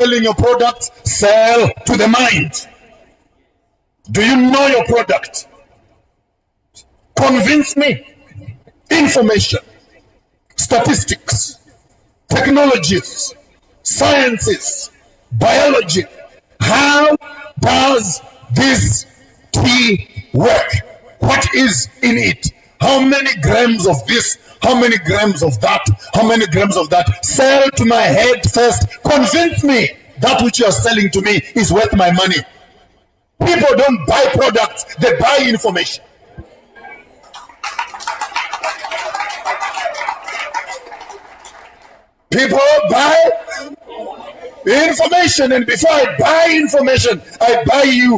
selling your product, sell to the mind. Do you know your product? Convince me. Information, statistics, technologies, sciences, biology. How does this tea work? What is in it? How many grams of this? How many grams of that? How many grams of that? Sell to my head first. Convince me that which you are selling to me is worth my money. People don't buy products, they buy information. People buy information, and before I buy information, I buy you.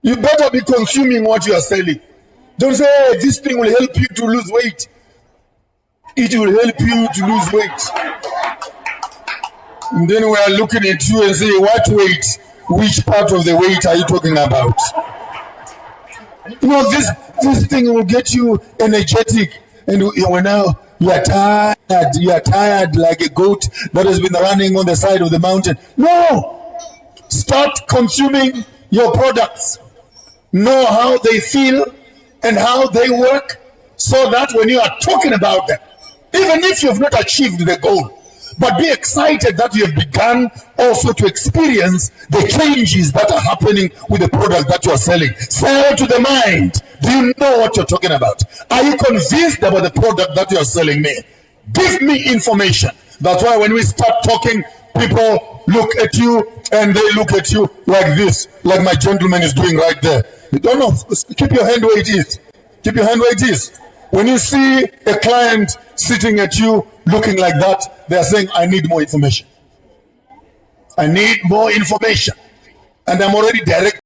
You better be consuming what you are selling. Don't say, hey, this thing will help you to lose weight. It will help you to lose weight. And then we are looking at you and say, what weight? Which part of the weight are you talking about? Know, this, this thing will get you energetic. And when now you are tired, you are tired like a goat that has been running on the side of the mountain. No! Start consuming your products. Know how they feel and how they work so that when you are talking about them, even if you have not achieved the goal, but be excited that you have begun also to experience the changes that are happening with the product that you are selling. Sell to the mind. Do you know what you're talking about? Are you convinced about the product that you are selling me? Give me information. That's why when we start talking, people look at you and they look at you like this, like my gentleman is doing right there. You don't know. Keep your hand where it is. Keep your hand where it is. When you see a client sitting at you looking like that, they are saying, I need more information. I need more information. And I'm already direct